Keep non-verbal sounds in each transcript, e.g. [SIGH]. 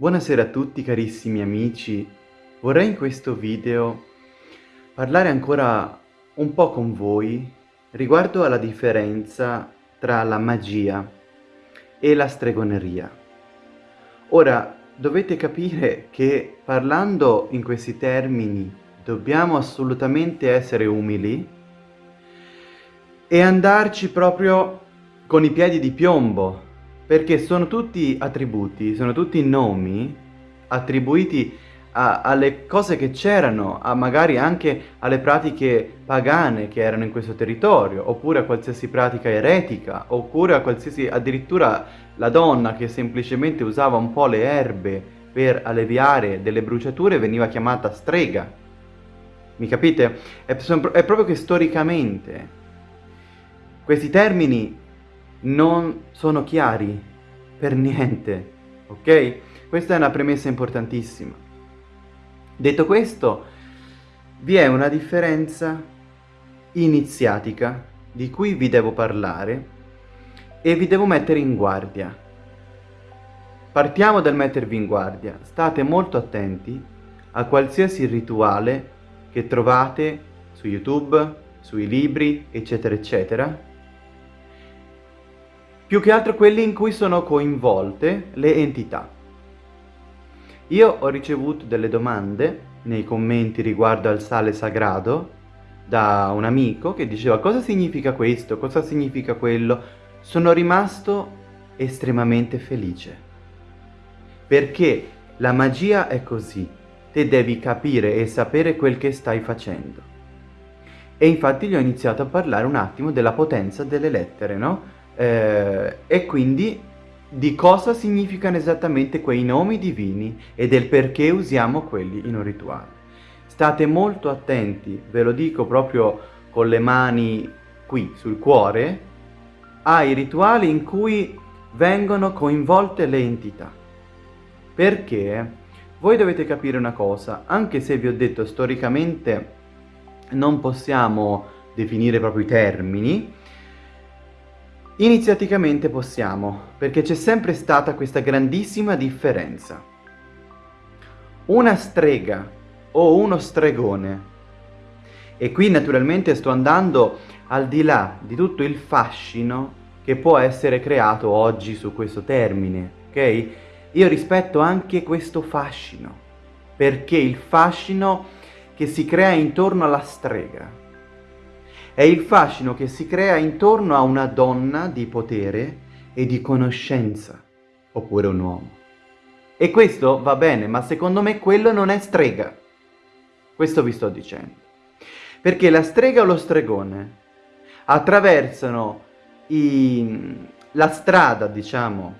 Buonasera a tutti carissimi amici, vorrei in questo video parlare ancora un po' con voi riguardo alla differenza tra la magia e la stregoneria. Ora, dovete capire che parlando in questi termini dobbiamo assolutamente essere umili e andarci proprio con i piedi di piombo perché sono tutti attributi, sono tutti nomi attribuiti a, alle cose che c'erano, magari anche alle pratiche pagane che erano in questo territorio, oppure a qualsiasi pratica eretica, oppure a qualsiasi, addirittura la donna che semplicemente usava un po' le erbe per alleviare delle bruciature veniva chiamata strega. Mi capite? È, è proprio che storicamente questi termini non sono chiari per niente, ok? Questa è una premessa importantissima. Detto questo, vi è una differenza iniziatica di cui vi devo parlare e vi devo mettere in guardia. Partiamo dal mettervi in guardia. State molto attenti a qualsiasi rituale che trovate su YouTube, sui libri, eccetera, eccetera, più che altro quelli in cui sono coinvolte le entità. Io ho ricevuto delle domande nei commenti riguardo al sale sagrado da un amico che diceva cosa significa questo, cosa significa quello. Sono rimasto estremamente felice. Perché la magia è così. Te devi capire e sapere quel che stai facendo. E infatti gli ho iniziato a parlare un attimo della potenza delle lettere, no? Eh, e quindi di cosa significano esattamente quei nomi divini e del perché usiamo quelli in un rituale. State molto attenti, ve lo dico proprio con le mani qui sul cuore, ai rituali in cui vengono coinvolte le entità. Perché voi dovete capire una cosa, anche se vi ho detto storicamente non possiamo definire proprio i termini, Iniziaticamente possiamo, perché c'è sempre stata questa grandissima differenza. Una strega o uno stregone, e qui naturalmente sto andando al di là di tutto il fascino che può essere creato oggi su questo termine, ok? Io rispetto anche questo fascino, perché il fascino che si crea intorno alla strega, è il fascino che si crea intorno a una donna di potere e di conoscenza, oppure un uomo. E questo va bene, ma secondo me quello non è strega. Questo vi sto dicendo. Perché la strega o lo stregone attraversano i, la strada, diciamo,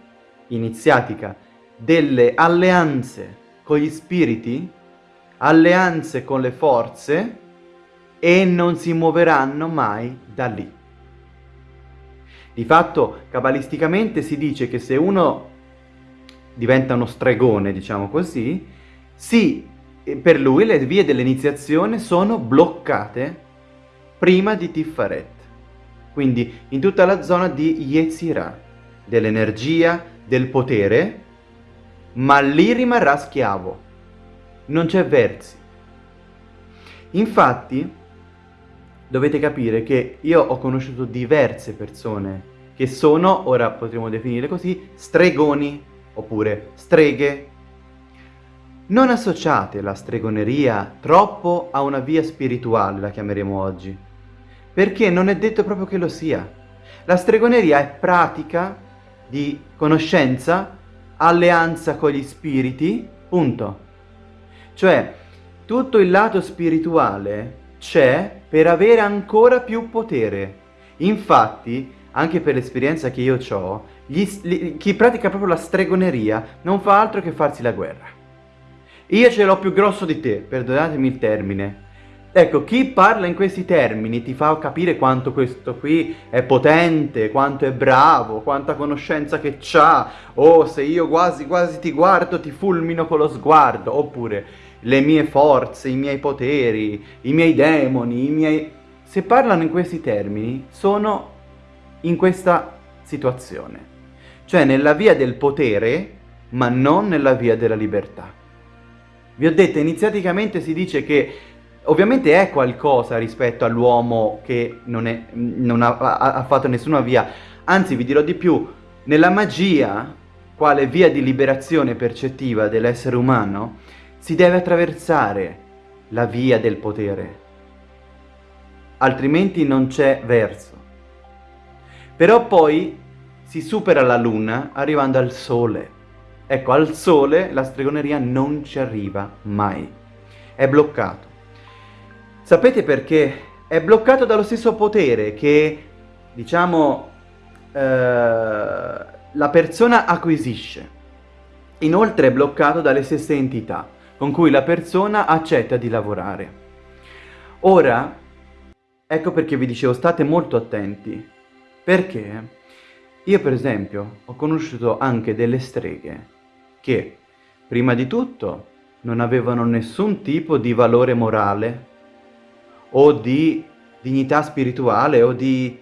iniziatica delle alleanze con gli spiriti, alleanze con le forze, e non si muoveranno mai da lì. Di fatto, cabalisticamente si dice che se uno diventa uno stregone, diciamo così, sì, per lui le vie dell'iniziazione sono bloccate prima di Tiffaret, quindi in tutta la zona di Yetzirah, dell'energia, del potere, ma lì rimarrà schiavo, non c'è versi. Infatti, dovete capire che io ho conosciuto diverse persone che sono, ora potremmo definire così, stregoni oppure streghe. Non associate la stregoneria troppo a una via spirituale, la chiameremo oggi, perché non è detto proprio che lo sia. La stregoneria è pratica di conoscenza, alleanza con gli spiriti, punto. Cioè, tutto il lato spirituale c'è per avere ancora più potere. Infatti, anche per l'esperienza che io ho, chi pratica proprio la stregoneria non fa altro che farsi la guerra. Io ce l'ho più grosso di te, perdonatemi il termine. Ecco, chi parla in questi termini ti fa capire quanto questo qui è potente, quanto è bravo, quanta conoscenza che c'ha. Oh, se io quasi quasi ti guardo, ti fulmino con lo sguardo. Oppure, le mie forze, i miei poteri, i miei demoni, i miei... Se parlano in questi termini, sono in questa situazione. Cioè nella via del potere ma non nella via della libertà. Vi ho detto, iniziaticamente si dice che ovviamente è qualcosa rispetto all'uomo che non, è, non ha, ha, fatto nessuna via, anzi vi dirò di più, nella magia, quale via di liberazione percettiva dell'essere umano, si deve attraversare la via del potere, altrimenti non c'è verso. Però poi si supera la luna arrivando al sole. Ecco, al sole la stregoneria non ci arriva mai. È bloccato. Sapete perché? È bloccato dallo stesso potere che, diciamo, eh, la persona acquisisce. Inoltre è bloccato dalle stesse entità con cui la persona accetta di lavorare. Ora, ecco perché vi dicevo, state molto attenti, perché io per esempio ho conosciuto anche delle streghe che, prima di tutto, non avevano nessun tipo di valore morale o di dignità spirituale o di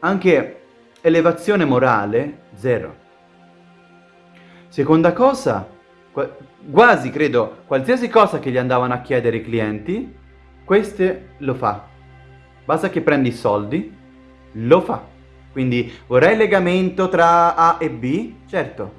anche elevazione morale, zero. Seconda cosa, quasi credo qualsiasi cosa che gli andavano a chiedere i clienti, queste lo fa. Basta che prendi i soldi, lo fa. Quindi vorrei legamento tra A e B? Certo.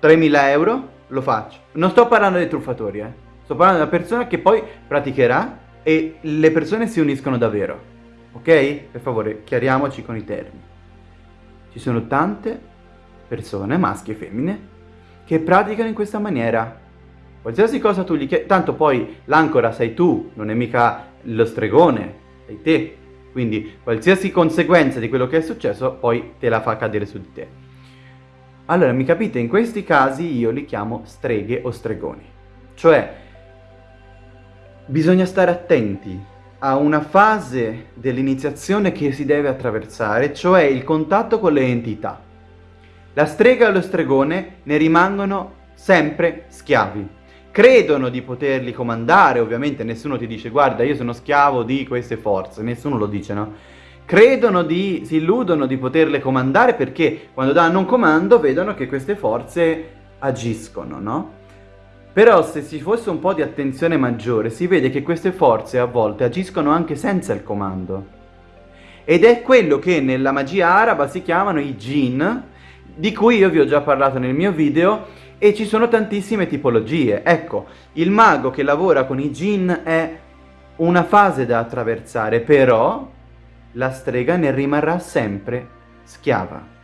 3.000 euro? Lo faccio. Non sto parlando dei truffatori, eh. Sto parlando della persona che poi praticherà e le persone si uniscono davvero. Ok? Per favore, chiariamoci con i termini. Ci sono tante persone, maschi e femmine, che praticano in questa maniera. Qualsiasi cosa tu gli chiedi, tanto poi l'ancora sei tu, non è mica lo stregone, sei te. Quindi qualsiasi conseguenza di quello che è successo poi te la fa cadere su di te. Allora, mi capite? In questi casi io li chiamo streghe o stregoni. Cioè, bisogna stare attenti a una fase dell'iniziazione che si deve attraversare, cioè il contatto con le entità. La strega e lo stregone ne rimangono sempre schiavi credono di poterli comandare, ovviamente nessuno ti dice guarda io sono schiavo di queste forze, nessuno lo dice, no? Credono di, si illudono di poterle comandare perché quando danno un comando vedono che queste forze agiscono, no? Però se ci fosse un po' di attenzione maggiore si vede che queste forze a volte agiscono anche senza il comando. Ed è quello che nella magia araba si chiamano i jinn, di cui io vi ho già parlato nel mio video, e ci sono tantissime tipologie. Ecco, il mago che lavora con i jinn è una fase da attraversare, però la strega ne rimarrà sempre schiava.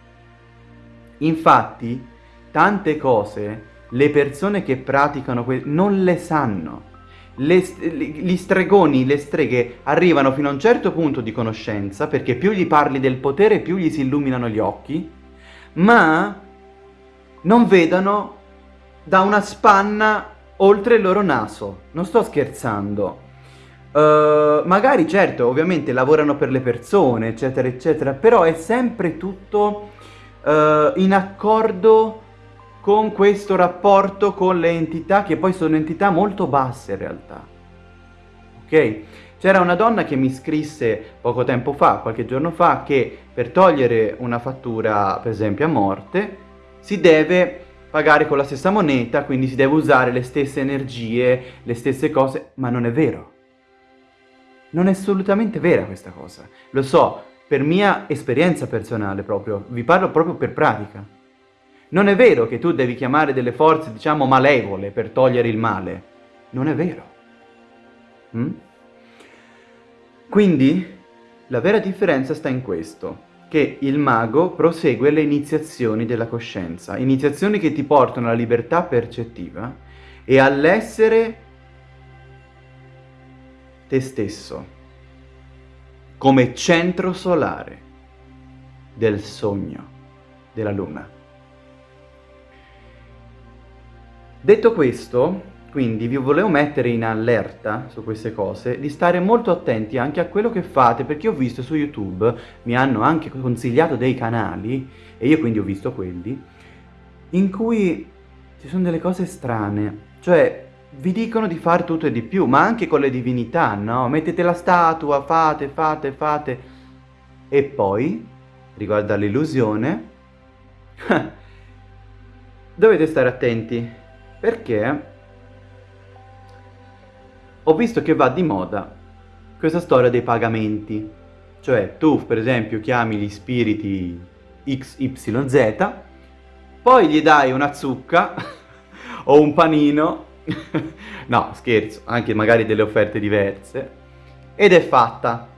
Infatti, tante cose le persone che praticano non le sanno. Le, gli stregoni, le streghe arrivano fino a un certo punto di conoscenza, perché più gli parli del potere, più gli si illuminano gli occhi, ma non vedono da una spanna oltre il loro naso. Non sto scherzando. Uh, magari, certo, ovviamente lavorano per le persone, eccetera, eccetera, però è sempre tutto uh, in accordo con questo rapporto con le entità, che poi sono entità molto basse in realtà. Ok? C'era una donna che mi scrisse poco tempo fa, qualche giorno fa, che per togliere una fattura, per esempio a morte, si deve pagare con la stessa moneta, quindi si deve usare le stesse energie, le stesse cose, ma non è vero. Non è assolutamente vera questa cosa. Lo so, per mia esperienza personale proprio, vi parlo proprio per pratica. Non è vero che tu devi chiamare delle forze, diciamo, malevole per togliere il male. Non è vero. Mm? Quindi, la vera differenza sta in questo che il mago prosegue le iniziazioni della coscienza, iniziazioni che ti portano alla libertà percettiva e all'essere te stesso, come centro solare del sogno della luna. Detto questo, quindi vi volevo mettere in allerta su queste cose, di stare molto attenti anche a quello che fate, perché ho visto su YouTube, mi hanno anche consigliato dei canali, e io quindi ho visto quelli, in cui ci sono delle cose strane, cioè vi dicono di fare tutto e di più, ma anche con le divinità, no? Mettete la statua, fate, fate, fate, e poi, riguardo all'illusione, [LAUGHS] dovete stare attenti perché ho visto che va di moda questa storia dei pagamenti. Cioè tu per esempio chiami gli spiriti XYZ, poi gli dai una zucca [LAUGHS] o un panino, [LAUGHS] no scherzo, anche magari delle offerte diverse, ed è fatta.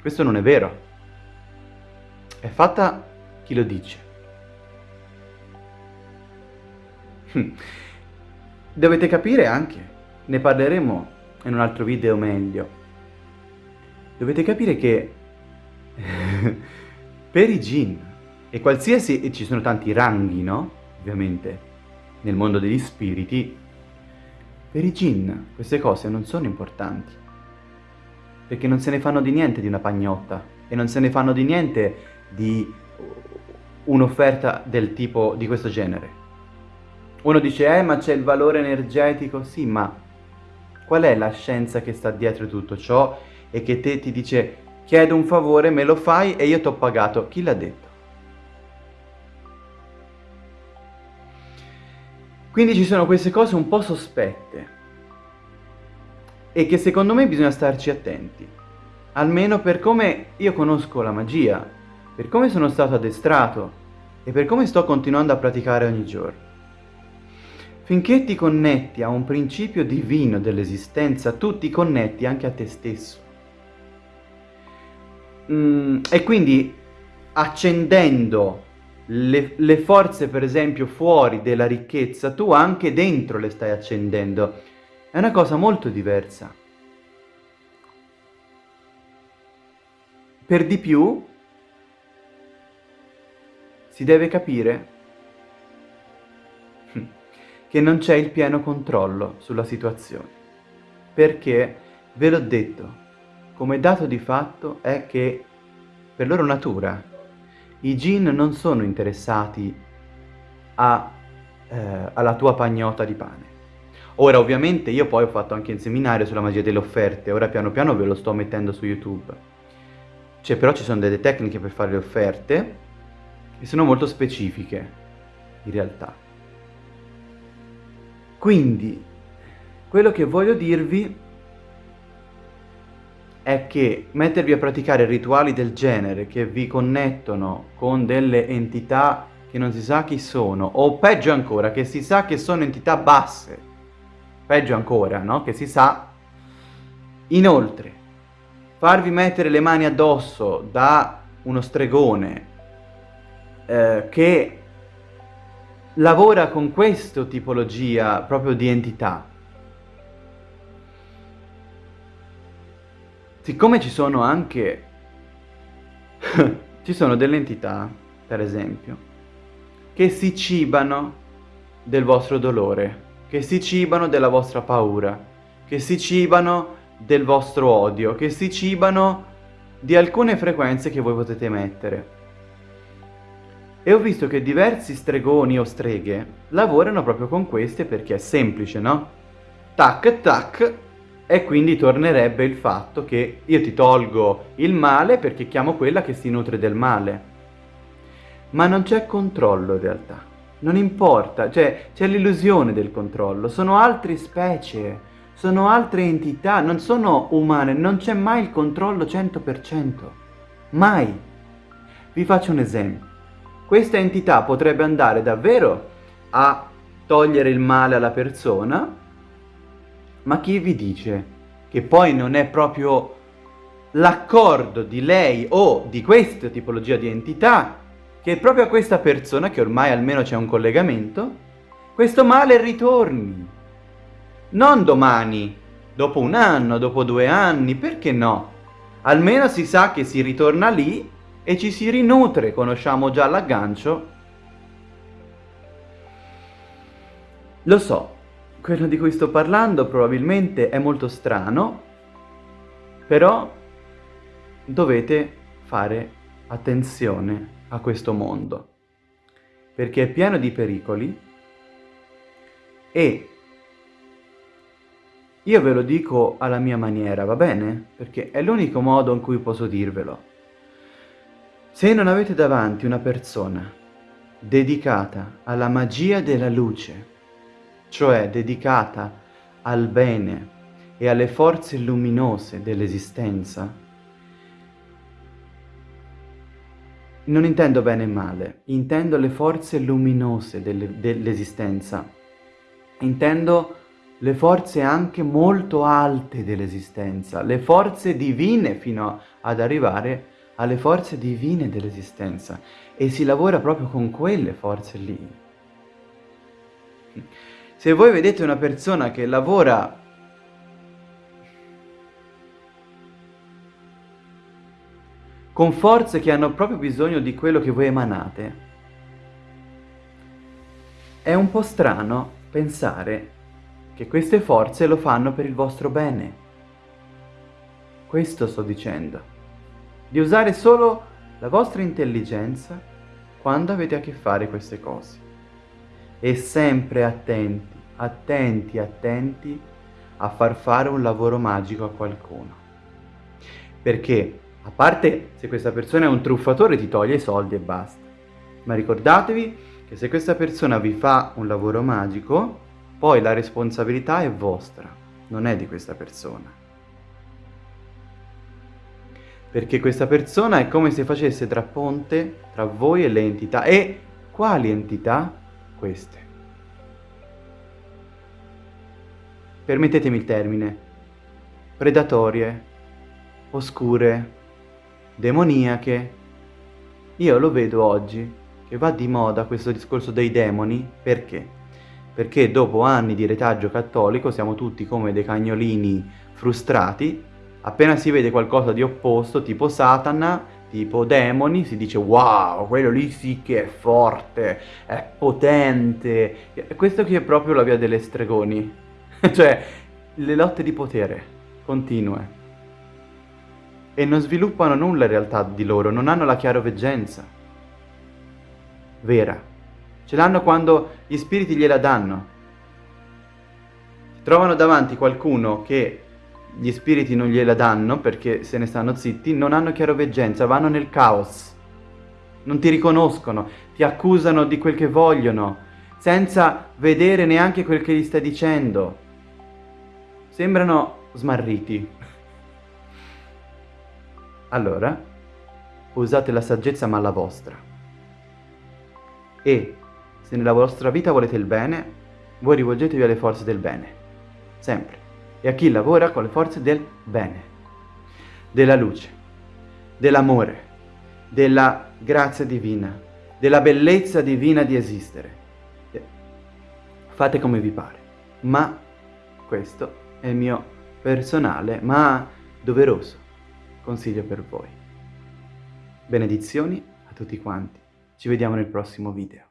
Questo non è vero. È fatta chi lo dice. Dovete capire anche, ne parleremo in un altro video meglio, dovete capire che [LAUGHS] per i jinn e qualsiasi, e ci sono tanti ranghi, no? Ovviamente, nel mondo degli spiriti, per i jinn queste cose non sono importanti, perché non se ne fanno di niente di una pagnotta e non se ne fanno di niente di un'offerta del tipo di questo genere. Uno dice, eh, ma c'è il valore energetico. Sì, ma qual è la scienza che sta dietro tutto ciò e che te ti dice, chiedo un favore, me lo fai e io ti ho pagato? Chi l'ha detto? Quindi ci sono queste cose un po' sospette e che secondo me bisogna starci attenti, almeno per come io conosco la magia, per come sono stato addestrato e per come sto continuando a praticare ogni giorno. Finché ti connetti a un principio divino dell'esistenza, tu ti connetti anche a te stesso. Mm, e quindi accendendo le, le, forze, per esempio, fuori della ricchezza, tu anche dentro le stai accendendo. È una cosa molto diversa. Per di più, si deve capire che non c'è il pieno controllo sulla situazione. Perché, ve l'ho detto, come dato di fatto è che per loro natura i jinn non sono interessati a, eh, alla tua pagnota di pane. Ora ovviamente io poi ho fatto anche un seminario sulla magia delle offerte, ora piano piano ve lo sto mettendo su YouTube. Cioè però ci sono delle tecniche per fare le offerte e sono molto specifiche in realtà. Quindi, quello che voglio dirvi è che mettervi a praticare rituali del genere che vi connettono con delle entità che non si sa chi sono, o peggio ancora, che si sa che sono entità basse, peggio ancora, no? Che si sa. Inoltre, farvi mettere le mani addosso da uno stregone eh, che lavora con questa tipologia proprio di entità. Siccome ci sono anche... [LAUGHS] ci sono delle entità, per esempio, che si cibano del vostro dolore, che si cibano della vostra paura, che si cibano del vostro odio, che si cibano di alcune frequenze che voi potete mettere. E ho visto che diversi stregoni o streghe lavorano proprio con queste perché è semplice, no? Tac, tac, e quindi tornerebbe il fatto che io ti tolgo il male perché chiamo quella che si nutre del male. Ma non c'è controllo in realtà. Non importa, cioè c'è l'illusione del controllo. Sono altre specie, sono altre entità, non sono umane, non c'è mai il controllo 100%. Mai. Vi faccio un esempio questa entità potrebbe andare davvero a togliere il male alla persona, ma chi vi dice che poi non è proprio l'accordo di lei o di questa tipologia di entità che proprio a questa persona, che ormai almeno c'è un collegamento, questo male ritorni. Non domani, dopo un anno, dopo due anni, perché no? Almeno si sa che si ritorna lì e ci si rinutre, conosciamo già l'aggancio. Lo so, quello di cui sto parlando probabilmente è molto strano, però dovete fare attenzione a questo mondo, perché è pieno di pericoli e io ve lo dico alla mia maniera, va bene? Perché è l'unico modo in cui posso dirvelo. Se non avete davanti una persona dedicata alla magia della luce, cioè dedicata al bene e alle forze luminose dell'esistenza, non intendo bene e male, intendo le forze luminose dell'esistenza, intendo le forze anche molto alte dell'esistenza, le forze divine fino ad arrivare alle forze divine dell'esistenza e si lavora proprio con quelle forze lì. Se voi vedete una persona che lavora con forze che hanno proprio bisogno di quello che voi emanate, è un po' strano pensare che queste forze lo fanno per il vostro bene. Questo sto dicendo. Di usare solo la vostra intelligenza quando avete a che fare queste cose. E sempre attenti, attenti, attenti a far fare un lavoro magico a qualcuno. Perché, a parte se questa persona è un truffatore ti toglie i soldi e basta. Ma ricordatevi che se questa persona vi fa un lavoro magico, poi la responsabilità è vostra, non è di questa persona. Perché questa persona è come se facesse tra ponte tra voi e le entità. E quali entità? Queste. Permettetemi il termine. Predatorie, oscure, demoniache. Io lo vedo oggi che va di moda questo discorso dei demoni perché? perché dopo anni di retaggio cattolico siamo tutti come dei cagnolini frustrati, appena si vede qualcosa di opposto, tipo Satana, tipo demoni, si dice wow, quello lì sì che è forte, è potente. Questo qui è proprio la via delle stregoni, [LAUGHS] cioè le lotte di potere continue. E non sviluppano nulla in realtà di loro, non hanno la chiaroveggenza vera. Ce l'hanno quando gli spiriti gliela danno. Si trovano davanti qualcuno che gli spiriti non gliela danno perché se ne stanno zitti, non hanno chiaroveggenza, vanno nel caos. Non ti riconoscono, ti accusano di quel che vogliono, senza vedere neanche quel che gli stai dicendo. Sembrano smarriti. Allora, usate la saggezza ma la vostra. E se nella vostra vita volete il bene, voi rivolgetevi alle forze del bene, sempre. E a chi lavora con le forze del bene, della luce, dell'amore, della grazia divina, della bellezza divina di esistere. Fate come vi pare, ma questo è il mio personale, ma doveroso consiglio per voi. Benedizioni a tutti quanti. Ci vediamo nel prossimo video.